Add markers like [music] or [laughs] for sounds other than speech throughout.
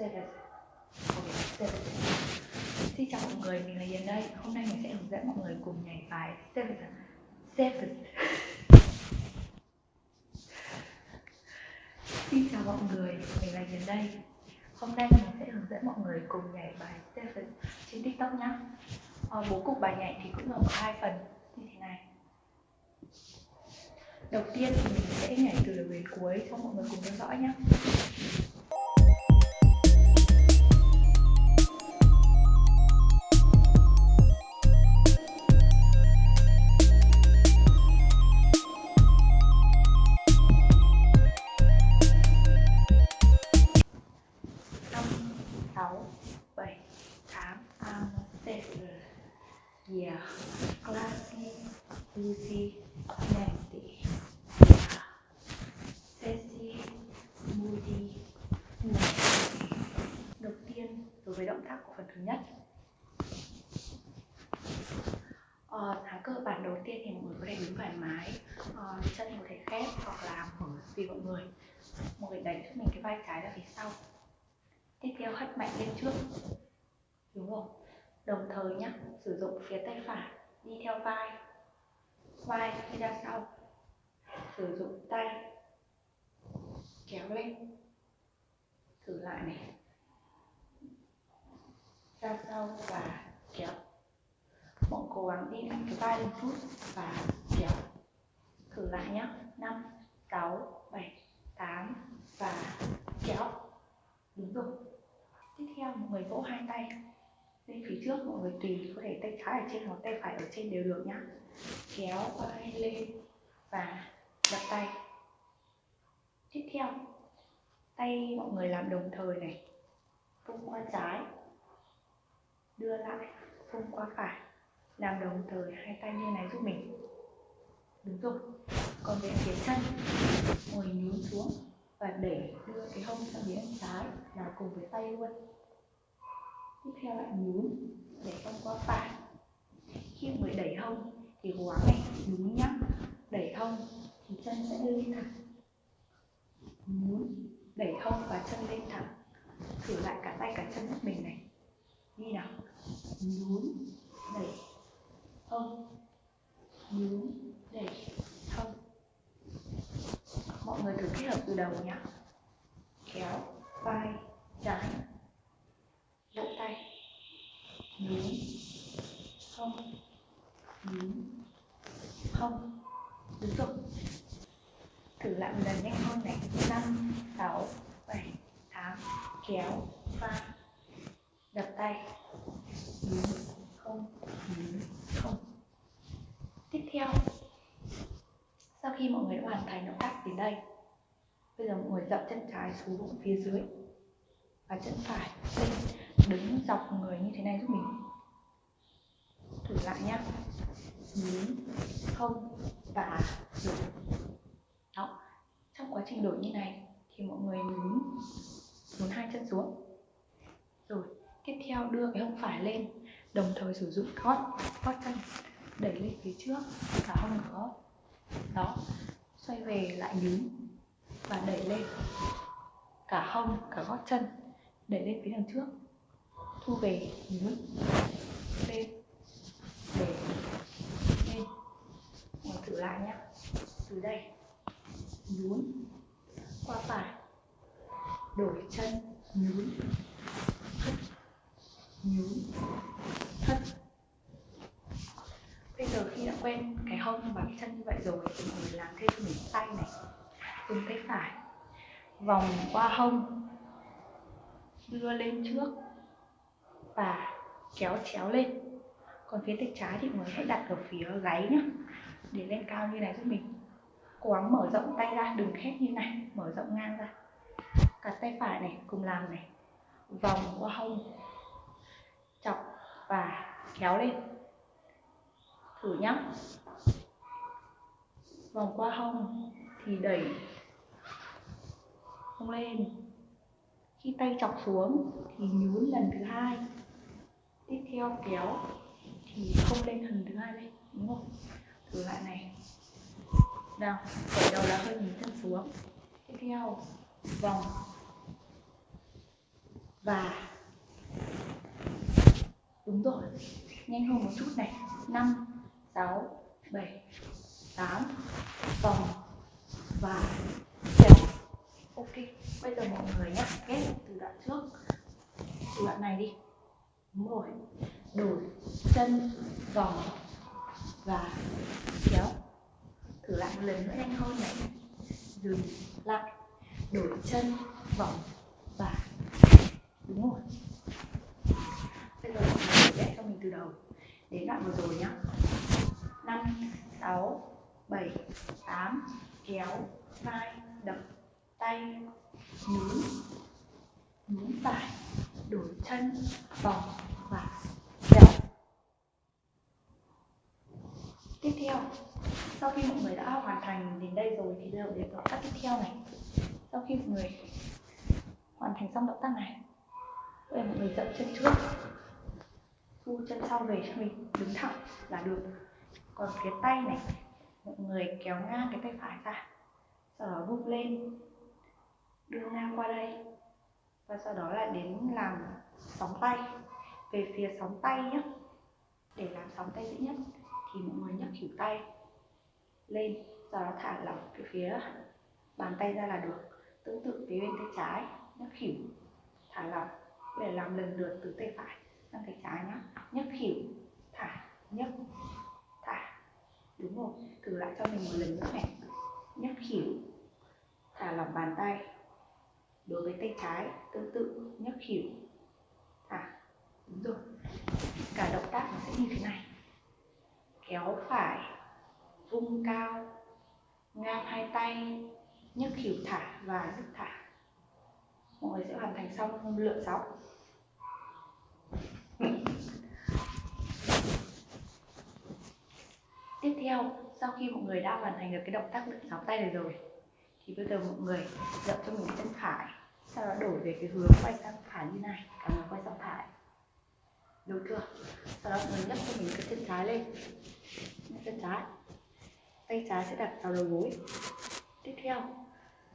seven okay, seven Xin chào mọi người, mình là Hiền đây. Hôm nay mình sẽ hướng dẫn mọi người cùng nhảy bài seven. Seven. Xin chào mọi người, mình là Hiền đây. Hôm nay mình sẽ hướng dẫn mọi người cùng nhảy bài seven trên tiktok nhá. À, Bố cục bài nhảy thì cũng gồm có hai phần như thế này. Đầu tiên thì mình sẽ nhảy từ đầu đến cuối cho mọi người cùng theo dõi nhé Ờ, tháng cơ bản đầu tiên thì mọi người có thể đứng thoải mái ờ, chân có thể khép hoặc là mở tùy mọi người. Mọi người đẩy giúp mình cái vai trái ra phía sau. Tiếp theo hất mạnh lên trước. Đúng không? Đồng thời nhá sử dụng phía tay phải đi theo vai. Vai đi ra sau. Sử dụng tay. Kéo lên. Thử lại này. Ra sau và kéo mọi cố gắng đi mạnh cái vai lên chút và kéo. Thử lại nhá. Năm, sáu, bảy, tám và kéo. Đúng rồi. Tiếp theo, mọi người vỗ hai tay lên phía trước, mọi người tùy có thể tay trái ở trên hoặc tay phải ở trên đều được nhá. Kéo vai lên và đặt tay. Tiếp theo, tay mọi người làm đồng thời này, vung qua trái, đưa lại, vung qua phải làm đồng thời hai tay như này giúp mình. Đúng rồi. Còn về phía chân, ngồi nhún xuống và để đưa cái hông sang phía bên trái, là cùng với tay luôn. Tiếp theo lại nhún để hông qua phải. Khi mới đẩy hông thì cố gắng này nhún nhá. Đẩy hông thì chân sẽ lên thẳng. Nhún, đẩy hông và chân lên thẳng. Thử lại cả tay cả chân giúp mình này. Đi nào. Nhún, đẩy hông nhún đẩy hông mọi người thử kết hợp từ đầu nhé kéo, vai, trái. Vỗ tay. Nhún. Không. Nhún. Không. Đúng rồi thử lại một lần nhanh hơn này. Năm, sáu, bảy, tám. Kéo, vai. Đập tay. Nhún. Không. Nhún theo. Sau khi mọi người đã hoàn thành động tác đến đây, bây giờ mọi người dậm chân trái xuống phía dưới và chân phải lên, đứng dọc người như thế này giúp mình thử lại nhá. Nhún không và đổi đó, trong quá trình đổi như này thì mọi người nhún nhún hai chân xuống. Rồi, tiếp theo đưa cái hông phải lên, đồng thời sử dụng gót gót chân đẩy lên phía trước, cả hông cả gót đó, xoay về lại nhún và đẩy lên. Cả hông cả gót chân, đẩy lên phía đằng trước. Thu về, nhún, lên để lên. Mình thử lại nhé từ đây, nhún, qua phải. Đổi chân, nhún nhún thất bây giờ khi đã quen cái hông và cái chân như vậy rồi thì mọi người làm thêm cho mình tay này dùng tay phải, vòng qua hông, đưa lên trước và kéo chéo lên. Còn phía tay trái thì mới hãy đặt ở phía gáy nhá, để lên cao như này giúp mình. Cố gắng mở rộng tay ra, đừng khép như này, mở rộng ngang ra. Cả tay phải này, cùng làm này. Vòng qua hông, chọc và kéo lên. Thử nhá vòng qua hông thì đẩy hông lên. Khi tay chọc xuống thì nhún lần thứ hai. Tiếp theo kéo thì không lên lần thứ hai lên, đúng không? Thử lại này. Nào, khởi đầu là hơi nhún chân xuống. Tiếp theo, vòng. Và đúng rồi, nhanh hơn một chút này. Năm, sáu, bảy tám, vòng và kéo ok, bây giờ mọi người nhé ghép từ đoạn trước. Từ đoạn này đi. Đúng đổi chân, vòng và kéo thử lại một lần nữa nhanh hơn này. Dừng lại. Đổi chân, vòng và đúng rồi. Bây giờ mọi người vẽ cho mình từ đầu. Đến đoạn vừa rồi nhá. Năm, sáu bảy, tám, kéo, vai, đập, tay nhún nhún phải đổi chân, vòng, và kéo. Tiếp theo, sau khi mọi người đã hoàn thành đến đây rồi thì giờ đến động tác tiếp theo này. Sau khi mọi người hoàn thành xong động tác này, bây giờ mọi người dậm chân trước. Thu chân sau về cho mình, đứng thẳng là được. Còn cái tay này mọi người kéo ngang cái tay phải ra, sau đó vung lên, đưa ngang qua đây, và sau đó là đến làm sóng tay. Về phía sóng tay nhé để làm sóng tay dễ nhất, thì mọi người nhấc khỉu tay lên, sau đó thả lỏng cái phía bàn tay ra là được. Tương tự phía bên tay trái, nhấc khỉu, thả lỏng để làm lần lượt từ tay phải sang tay trái nhé nhấc khỉu, thả, nhấc đúng rồi, thử lại cho mình một lần nữa này. Nhấc khỉu thả lỏng bàn tay. Đối với tay trái, tương tự nhấc khỉu thả, đúng rồi. Cả động tác nó sẽ như thế này. Kéo phải, vung cao ngang hai tay nhấc khỉu thả và nhấc thả. Mọi người sẽ hoàn thành xong lượn sóng tiếp theo, sau khi mọi người đã hoàn thành được cái động tác đựng sóng tay này rồi, thì bây giờ mọi người dậm cho mình chân phải, sau đó đổi về cái hướng quay sang phải như này, cả người quay sang phải. Được chưa? Sau đó mọi người nhấc cho mình cái chân trái lên. Nhấc chân trái. Tay trái sẽ đặt vào đầu gối. Tiếp theo,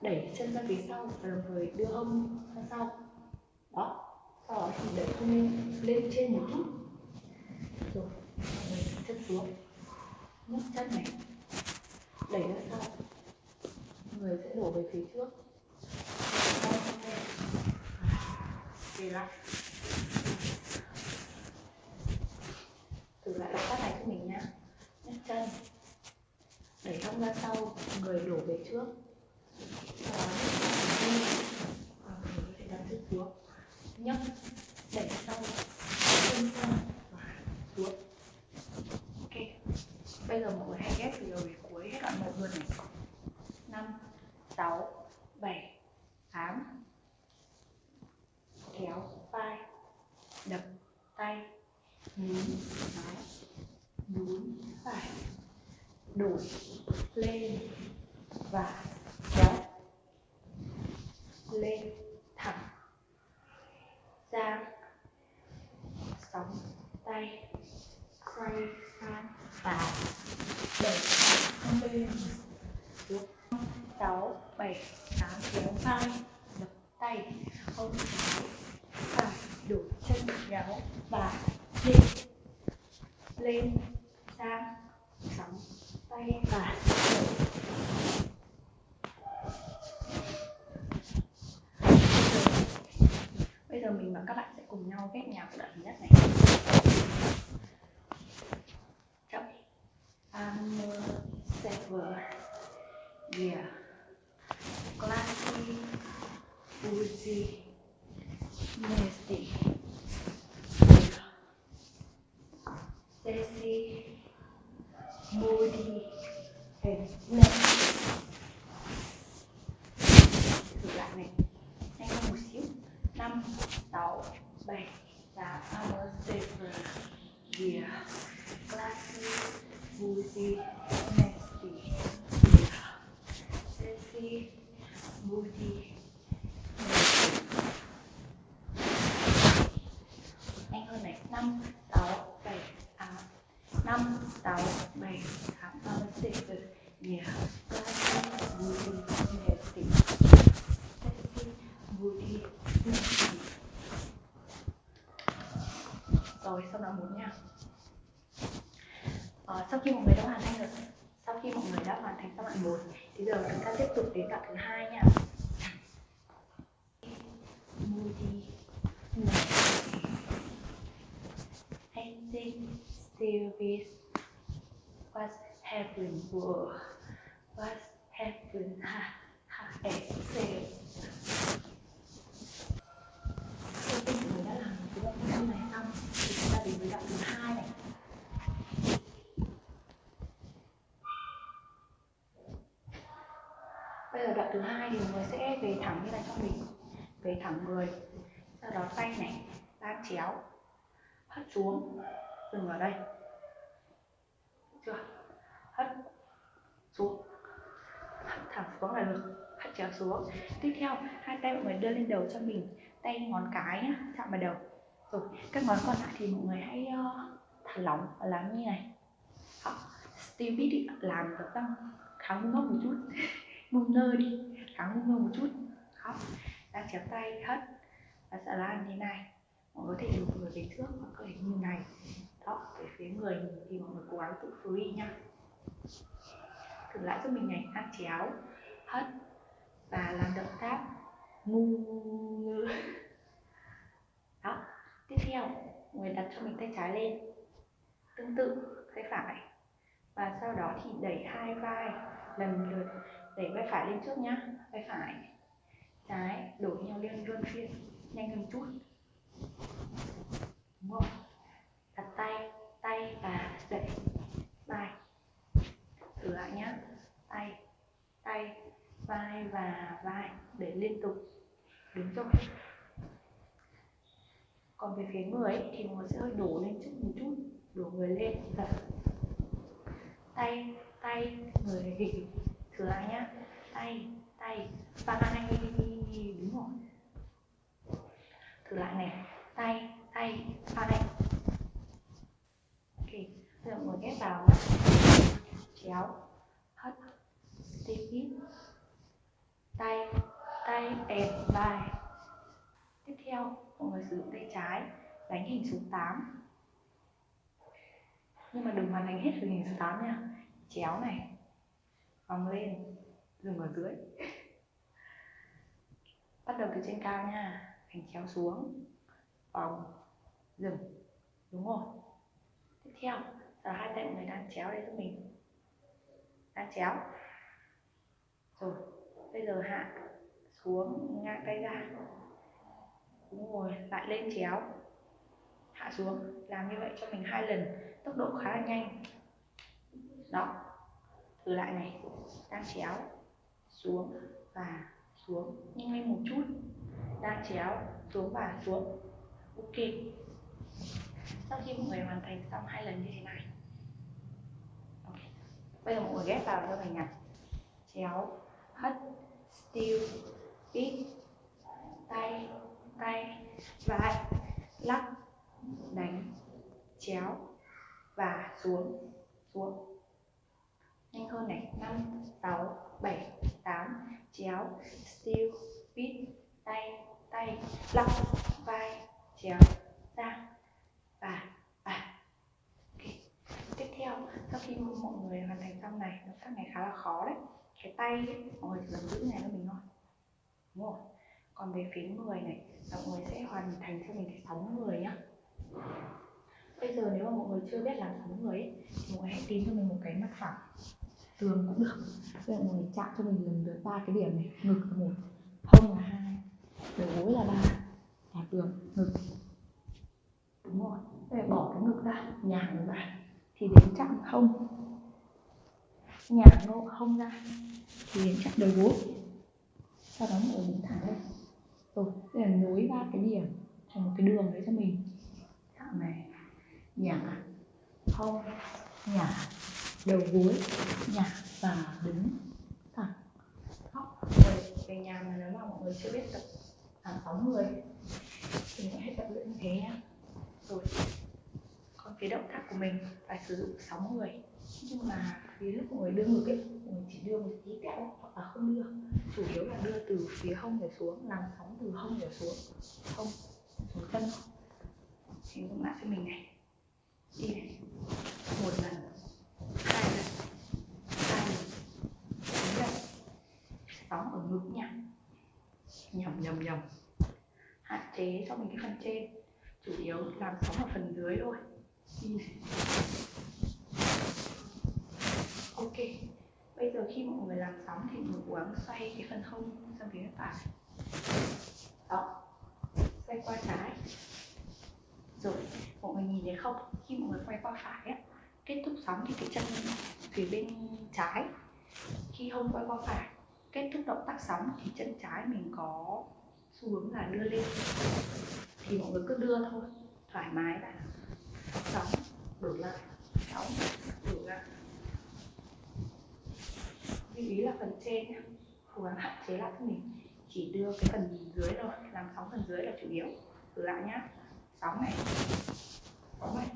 đẩy chân ra phía sau và đồng thời đưa hông ra sau. Đó sau đó thì đẩy hông lên lên trên một chút. Rồi mình chân xuống nhấc chân này. Đẩy ra sau. Người sẽ đổ về phía trước. Về lại. Thử lại động tác này cho mình nhá nhấc chân. Đẩy hông ra sau, người đổ về trước. Sau đó nhấc và đặt xuống. Nhấc. Đẩy sau. Chân và xuống ok bây giờ mọi người hãy ghép từ đầu đến cuối hết đoạn một luôn này năm sáu bảy tám kéo vai đập tay nhún trái nhún phải đổi lên và kéo lên thẳng ra sóng tay xoay sang và đẩy lên xuống, sáu, bảy, tám kéo vai đập tay hông Anmol Saver ya yeah. klasik Uzi moody nhanh hơn này năm sáu bảy tám năm sáu bảy tám I'm a saver yeah classy rồi sau đó muốn nha ờ, sau khi mọi người đã hoàn thành rồi sau khi mọi người đã hoàn thành xong đoạn một thì giờ chúng ta tiếp tục đến đoạn thứ hai nha Moody Ending still with what's happened world what happened ha ha excel sau khi mọi người đã làm cái đoạn thứ này xong, thì chúng ta đến với đoạn thứ hai này. Bây giờ đoạn thứ hai thì mọi người sẽ về thẳng như này cho mình. Về thẳng người. Sau đó tay này đan chéo. Hất xuống dừng ở đây. Chưa? Hất xuống. Hất thẳng xuống là được. Hất chéo xuống. Tiếp theo hai tay mọi người đưa lên đầu cho mình. Tay ngón cái nhá chạm vào đầu. Rồi các ngón còn lại thì mọi người hãy uh, thả lỏng và làm như này. Đó. Steve Pitt làm được tăng khá ngu ngốc một chút. [laughs] Ngu ngơ đi khá ngu ngơ một chút. Đó. đang chéo tay hất. Và sẽ làm như này. Mọi người có thể lùi người về trước hoặc có thể như này đó về phía người thì mọi người cố gắng tự free nha thử lại giúp mình này ăn chéo, hất và làm động tác ngu đó, tiếp theo người đặt cho mình tay trái lên, tương tự, tay phải. Và sau đó thì đẩy hai vai lần lượt, đẩy vai phải lên trước nhá, vai phải. Trái, đổi nhau lên luân phiên, nhanh hơn chút. Đúng không? Đặt tay tay và đẩy vai. Thử lại nhá. Tay tay vai và vai để liên tục đúng rồi còn về phía người ấy, thì nó người sẽ hơi đổ lên trước một chút đổ người lên giật tay tay người thử lại nhá. Tay tay vai đúng rồi thử lại này. Tay tay vai ok mọi người ghép vào chéo hất. Step tay. Tay ép vai. Tiếp theo, mọi người sử dụng tay trái. Đánh hình số 8 nhưng mà đừng hoàn thành hết hình số 8 nha. Chéo này. Vòng lên. Dừng ở dưới. [laughs] Bắt đầu từ trên cao nha. Hành chéo xuống. Vòng. Dừng. Đúng rồi. Tiếp theo giờ hai tay người đang chéo đây cho mình. Đang chéo. Rồi, bây giờ hạ xuống ngang tay ra. Đúng rồi, lại lên chéo. Hạ xuống, làm như vậy cho mình hai lần, tốc độ khá là nhanh. Đó, thử lại này. Đang chéo, xuống và xuống nhanh lên một chút. Đang chéo, xuống và xuống. Ok. Sau khi mọi người hoàn thành xong hai lần như thế này bây giờ mọi người ghép vào cho mình này chéo. Hất steel bit. Tay. Tay. Vai. Lắc. Đánh. Chéo. Và xuống. Xuống. Nhanh hơn này. Năm, sáu, bảy, tám. Chéo. Steel bit. Tay. Tay. Lắc. Vai. Chéo ra và và okay. tiếp theo sau khi mọi người hoàn thành xong này động tác này khá là khó đấy. Cái tay ấy, mọi người chỉ giữ này cho mình thôi. Đúng không còn về phía người này mọi người sẽ hoàn thành cho mình cái sóng người nhá. Bây giờ nếu mà mọi người chưa biết làm sóng người ấy, thì mọi người hãy tìm cho mình một cái mặt phẳng. Tường cũng được. Bây giờ mọi người chạm cho mình lần lượt ba cái điểm này. Ngực là một hông là hai đầu gối là ba đạt tường ngực. Đúng rồi. Bây giờ bỏ cái ngực ra nhàng ra thì đến chạm hông nhả ngộ hông ra. Thì đến chạm đầu gối sau đó mọi người đứng thẳng lên. Rồi bây là nối ba cái điểm à? thành một cái đường đấy cho mình. Chạm này nhả hông nhả đầu gối nhả và đứng thẳng. Khóc rồi về nhà mà nếu mà mọi người chưa biết tập làm sóng người. Thì mình hãy tập luyện như thế nhé rồi còn cái động tác của mình phải sử dụng sóng người. Nhưng mà phía lúc mọi người đưa ngực ấy mọi người chỉ đưa một tí tẹo hoặc là không đưa. Chủ yếu là đưa từ phía hông trở xuống làm sóng từ hông trở xuống. Hông, xuống chân. Thì các lại cho mình này. Đi này. Một lần. Hai lần. Hai lần. Bốn lần. Sóng ở ngực nha. Nhầm nhầm nhầm. Hạn chế cho mình cái phần trên. Chủ yếu làm sóng ở phần dưới thôi. Đi này ok, bây giờ khi mọi người làm sóng thì mọi người cố gắng xoay cái phần hông sang phía phải. Đó, xoay qua trái. Rồi, mọi người nhìn thấy không? Khi mọi người quay qua phải á, kết thúc sóng thì cái chân phía bên trái. Khi hông quay qua phải, kết thúc động tác sóng thì chân trái mình có xu hướng là đưa lên. Thì mọi người cứ đưa thôi, thoải mái là sóng đổi lại. Sóng đổi lại lưu ý là phần trên nhé cố gắng hạn chế lại cho mình. Chỉ đưa cái phần dưới thôi, làm sóng phần dưới là chủ yếu. Thử lại nhá. Sóng này. Sóng này.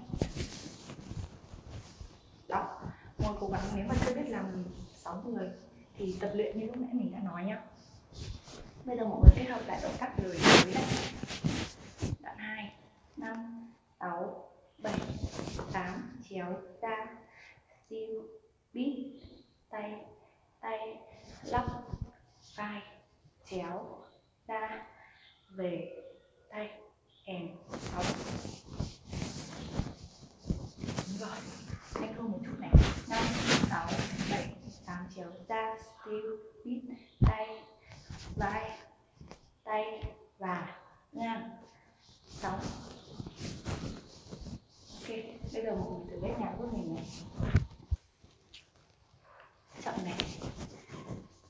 Đó. Mọi cố gắng nếu mà chưa biết làm sóng người thì tập luyện như lúc nãy mình đã nói nhá. Bây giờ mọi người kết hợp lại động tác lười dưới này đoạn 2 5 6 7 8 chéo ra. Siêu bít tay tay lắp vai, chéo ra về tay, kèm sóng. Rồi nhanh hơn một chút này. Năm, sáu, bảy, tám chéo ra siêu bít tay, vai, tay và ngang. Sóng ok bây giờ mọi người thử ghép nhạc với mình này chậm này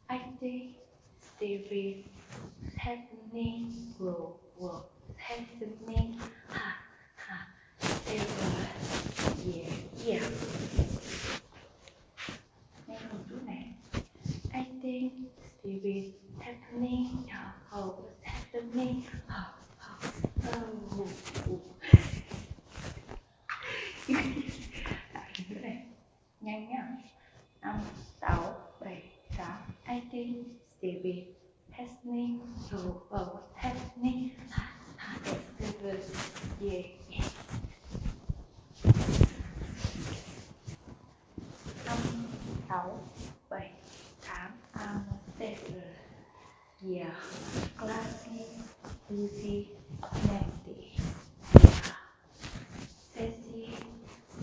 I think Stevie happening will will happening, ha ha ever yeah yeah. Nhanh một chút này I think Stevie happening. Oh happening oh oh oh nữa này nhanh nhá năm sáu bảy tám I think Stevie happening oh oh happening ha ha ever yeah yeah năm sáu bảy tám I'm better yeah classy Lucy nasty sassy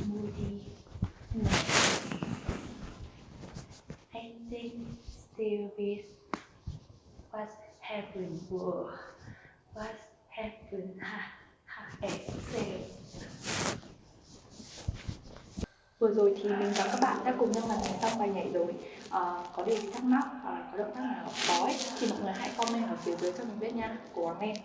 moody nasty I think still with what happened whoa what happened ha [laughs] ha excel vừa rồi thì mình và các bạn đã cùng nhau hoàn thành xong bài nhảy rồi. Ờ, có điều gì thắc mắc hoặc là có động tác nào khó ấy, thì mọi người hãy comment ở phía dưới cho mình biết nha. Cố gắng lên